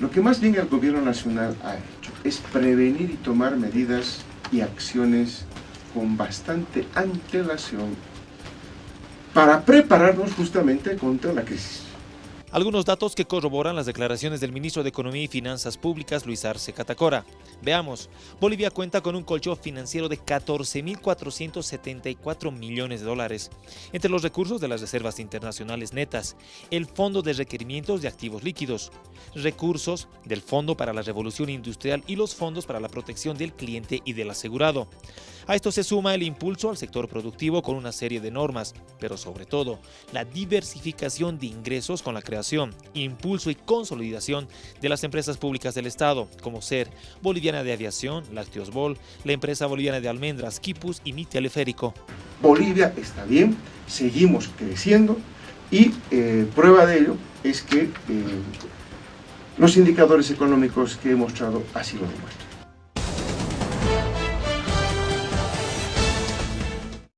Lo que más bien el gobierno nacional ha hecho es prevenir y tomar medidas y acciones con bastante antelación para prepararnos justamente contra la crisis. Algunos datos que corroboran las declaraciones del ministro de Economía y Finanzas Públicas, Luis Arce Catacora. Veamos, Bolivia cuenta con un colchón financiero de 14.474 millones de dólares, entre los recursos de las reservas internacionales netas, el Fondo de Requerimientos de Activos Líquidos, recursos del Fondo para la Revolución Industrial y los fondos para la protección del cliente y del asegurado. A esto se suma el impulso al sector productivo con una serie de normas, pero sobre todo la diversificación de ingresos con la creación, impulso y consolidación de las empresas públicas del Estado, como ser Boliviana de Aviación, Lácteos Bol, la empresa boliviana de almendras, Kipus y Mi Teleférico. Bolivia está bien, seguimos creciendo y eh, prueba de ello es que eh, los indicadores económicos que he mostrado así lo demuestran.